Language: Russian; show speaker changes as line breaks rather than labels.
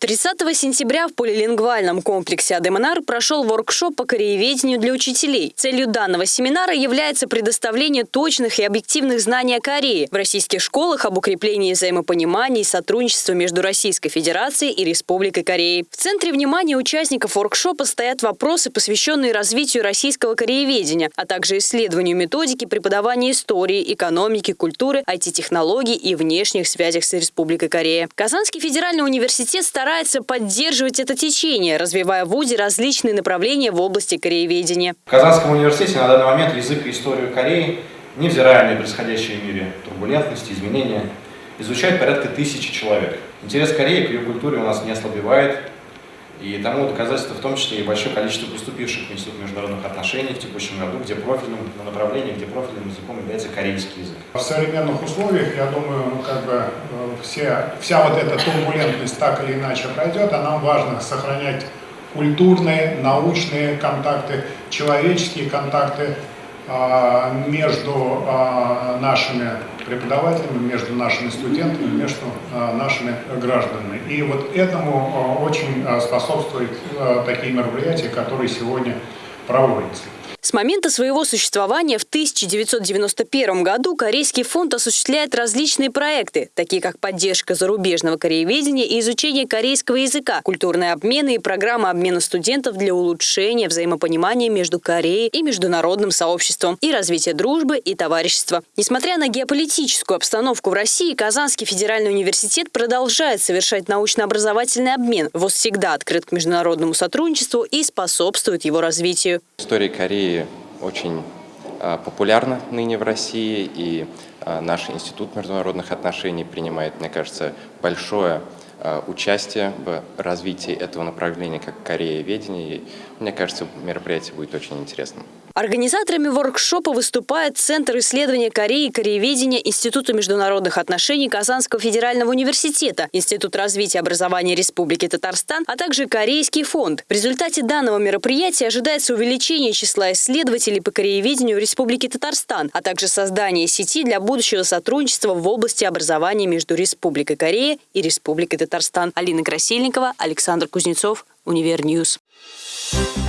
30 сентября в полилингвальном комплексе Адемонар прошел воркшоп по корееведению для учителей. Целью данного семинара является предоставление точных и объективных знаний о Корее в российских школах об укреплении взаимопонимания и сотрудничества между Российской Федерацией и Республикой Кореи. В центре внимания участников воркшопа стоят вопросы, посвященные развитию российского корееведения, а также исследованию методики преподавания истории, экономики, культуры, IT-технологий и внешних связях с Республикой Корея. Казанский федеральный университет старается старается поддерживать это течение, развивая в ВУЗе различные направления в области корееведения.
В Казанском университете на данный момент язык и историю Кореи, невзирая на происходящие в мире турбулентности, изменения, изучает порядка тысячи человек. Интерес Кореи к ее культуре у нас не ослабевает, и тому доказательство в том числе и большое количество поступивших в Институт международных отношений в текущем году, где профильным направлением, где профильным языком является корейский язык.
В современных условиях, я думаю, ну, как бы э, все, вся вот эта турбулентность так или иначе пройдет, а нам важно сохранять культурные, научные контакты, человеческие контакты между а, нашими преподавателями, между нашими студентами, между а, нашими гражданами. И вот этому очень способствуют такие мероприятия, которые сегодня проводятся.
С момента своего существования в 1991 году Корейский фонд осуществляет различные проекты, такие как поддержка зарубежного корееведения и изучение корейского языка, культурные обмены и программа обмена студентов для улучшения взаимопонимания между Кореей и международным сообществом и развития дружбы и товарищества. Несмотря на геополитическую обстановку в России, Казанский федеральный университет продолжает совершать научно-образовательный обмен. ВОЗ всегда открыт к международному сотрудничеству и способствует его развитию.
История Кореи очень а, популярна ныне в России, и а, наш Институт международных отношений принимает, мне кажется, большое а, участие в развитии этого направления, как корееведение. И, мне кажется, мероприятие будет очень интересным.
Организаторами воркшопа выступает Центр исследования Кореи и корееведения Института международных отношений Казанского федерального университета, Институт развития образования Республики Татарстан, а также Корейский фонд. В результате данного мероприятия ожидается увеличение числа исследователей по корееведению в Республике Татарстан, а также создание сети для будущего сотрудничества в области образования между Республикой Корея и Республикой Татарстан. Алина Красильникова, Александр Кузнецов, Универ News. Thank